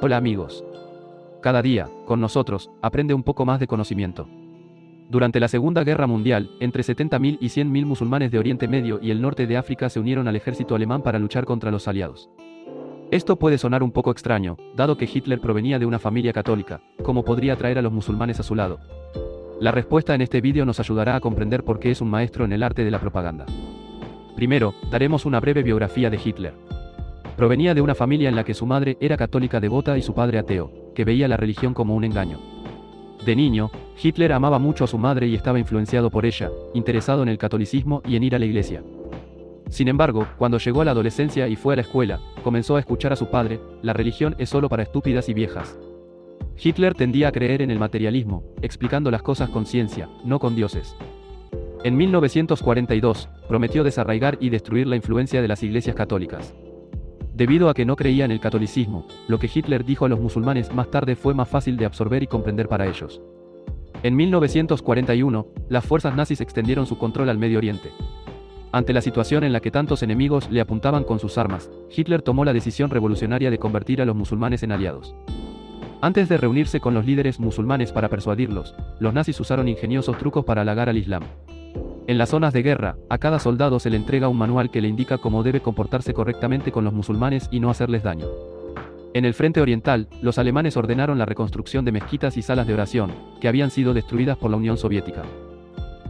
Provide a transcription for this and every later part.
Hola amigos. Cada día, con nosotros, aprende un poco más de conocimiento. Durante la Segunda Guerra Mundial, entre 70.000 y 100.000 musulmanes de Oriente Medio y el norte de África se unieron al ejército alemán para luchar contra los aliados. Esto puede sonar un poco extraño, dado que Hitler provenía de una familia católica, como podría atraer a los musulmanes a su lado. La respuesta en este vídeo nos ayudará a comprender por qué es un maestro en el arte de la propaganda. Primero, daremos una breve biografía de Hitler. Provenía de una familia en la que su madre era católica devota y su padre ateo, que veía la religión como un engaño. De niño, Hitler amaba mucho a su madre y estaba influenciado por ella, interesado en el catolicismo y en ir a la iglesia. Sin embargo, cuando llegó a la adolescencia y fue a la escuela, comenzó a escuchar a su padre, la religión es solo para estúpidas y viejas. Hitler tendía a creer en el materialismo, explicando las cosas con ciencia, no con dioses. En 1942, prometió desarraigar y destruir la influencia de las iglesias católicas. Debido a que no creía en el catolicismo, lo que Hitler dijo a los musulmanes más tarde fue más fácil de absorber y comprender para ellos. En 1941, las fuerzas nazis extendieron su control al Medio Oriente. Ante la situación en la que tantos enemigos le apuntaban con sus armas, Hitler tomó la decisión revolucionaria de convertir a los musulmanes en aliados. Antes de reunirse con los líderes musulmanes para persuadirlos, los nazis usaron ingeniosos trucos para halagar al Islam. En las zonas de guerra, a cada soldado se le entrega un manual que le indica cómo debe comportarse correctamente con los musulmanes y no hacerles daño. En el frente oriental, los alemanes ordenaron la reconstrucción de mezquitas y salas de oración, que habían sido destruidas por la Unión Soviética.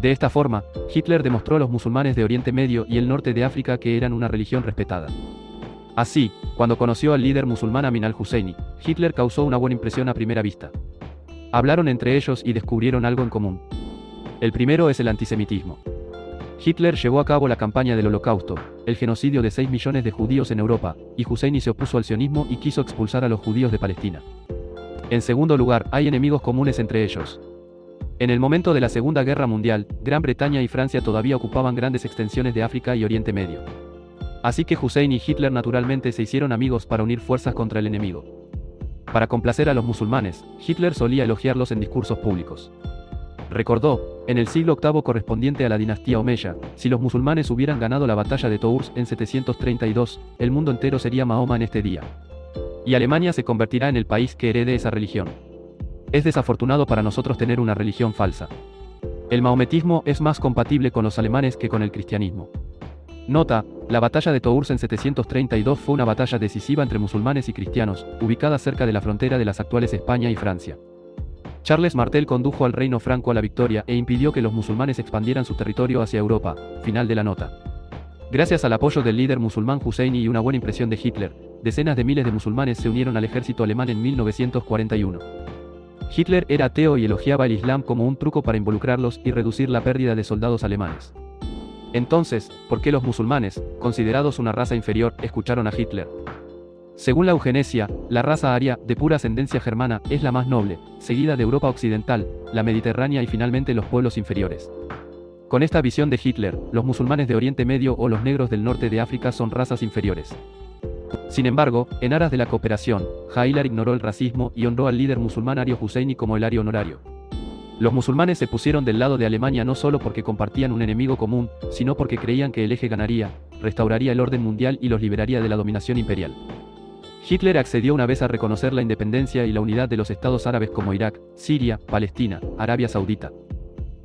De esta forma, Hitler demostró a los musulmanes de Oriente Medio y el norte de África que eran una religión respetada. Así, cuando conoció al líder musulmán Amin al-Husseini, Hitler causó una buena impresión a primera vista. Hablaron entre ellos y descubrieron algo en común. El primero es el antisemitismo. Hitler llevó a cabo la campaña del Holocausto, el genocidio de 6 millones de judíos en Europa, y Husseini se opuso al sionismo y quiso expulsar a los judíos de Palestina. En segundo lugar, hay enemigos comunes entre ellos. En el momento de la Segunda Guerra Mundial, Gran Bretaña y Francia todavía ocupaban grandes extensiones de África y Oriente Medio. Así que Hussein y Hitler naturalmente se hicieron amigos para unir fuerzas contra el enemigo. Para complacer a los musulmanes, Hitler solía elogiarlos en discursos públicos. Recordó, en el siglo VIII correspondiente a la dinastía Omeya, si los musulmanes hubieran ganado la batalla de Tours en 732, el mundo entero sería Mahoma en este día. Y Alemania se convertirá en el país que herede esa religión. Es desafortunado para nosotros tener una religión falsa. El maometismo es más compatible con los alemanes que con el cristianismo. Nota, la batalla de Tours en 732 fue una batalla decisiva entre musulmanes y cristianos, ubicada cerca de la frontera de las actuales España y Francia. Charles Martel condujo al reino franco a la victoria e impidió que los musulmanes expandieran su territorio hacia Europa. Final de la nota. Gracias al apoyo del líder musulmán Husseini y una buena impresión de Hitler, decenas de miles de musulmanes se unieron al ejército alemán en 1941. Hitler era ateo y elogiaba el Islam como un truco para involucrarlos y reducir la pérdida de soldados alemanes. Entonces, ¿por qué los musulmanes, considerados una raza inferior, escucharon a Hitler? Según la eugenesia, la raza aria, de pura ascendencia germana, es la más noble, seguida de Europa Occidental, la Mediterránea y finalmente los pueblos inferiores. Con esta visión de Hitler, los musulmanes de Oriente Medio o los negros del norte de África son razas inferiores. Sin embargo, en aras de la cooperación, Hitler ignoró el racismo y honró al líder musulmán Ario Husseini como el Ario honorario. Los musulmanes se pusieron del lado de Alemania no solo porque compartían un enemigo común, sino porque creían que el eje ganaría, restauraría el orden mundial y los liberaría de la dominación imperial. Hitler accedió una vez a reconocer la independencia y la unidad de los estados árabes como Irak, Siria, Palestina, Arabia Saudita.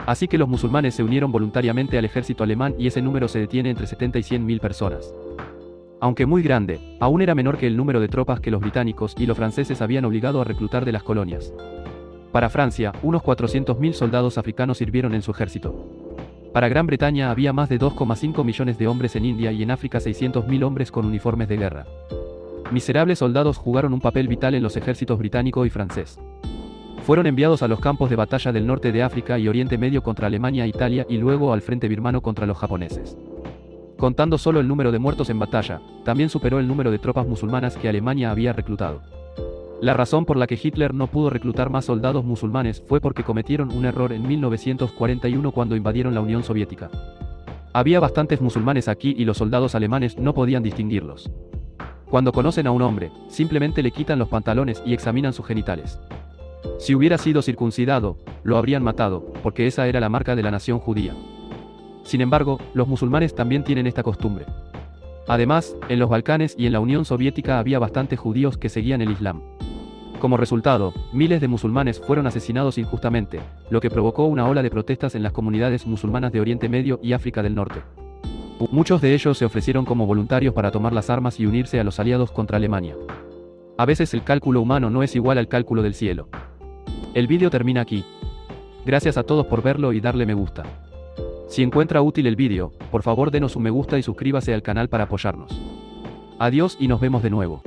Así que los musulmanes se unieron voluntariamente al ejército alemán y ese número se detiene entre 70 y 100 mil personas. Aunque muy grande, aún era menor que el número de tropas que los británicos y los franceses habían obligado a reclutar de las colonias. Para Francia, unos 400.000 soldados africanos sirvieron en su ejército. Para Gran Bretaña había más de 2,5 millones de hombres en India y en África 600.000 hombres con uniformes de guerra. Miserables soldados jugaron un papel vital en los ejércitos británico y francés. Fueron enviados a los campos de batalla del norte de África y Oriente Medio contra Alemania e Italia y luego al frente birmano contra los japoneses. Contando solo el número de muertos en batalla, también superó el número de tropas musulmanas que Alemania había reclutado. La razón por la que Hitler no pudo reclutar más soldados musulmanes fue porque cometieron un error en 1941 cuando invadieron la Unión Soviética. Había bastantes musulmanes aquí y los soldados alemanes no podían distinguirlos. Cuando conocen a un hombre, simplemente le quitan los pantalones y examinan sus genitales. Si hubiera sido circuncidado, lo habrían matado, porque esa era la marca de la nación judía. Sin embargo, los musulmanes también tienen esta costumbre. Además, en los Balcanes y en la Unión Soviética había bastantes judíos que seguían el Islam. Como resultado, miles de musulmanes fueron asesinados injustamente, lo que provocó una ola de protestas en las comunidades musulmanas de Oriente Medio y África del Norte. Muchos de ellos se ofrecieron como voluntarios para tomar las armas y unirse a los aliados contra Alemania. A veces el cálculo humano no es igual al cálculo del cielo. El vídeo termina aquí. Gracias a todos por verlo y darle me gusta. Si encuentra útil el vídeo, por favor denos un me gusta y suscríbase al canal para apoyarnos. Adiós y nos vemos de nuevo.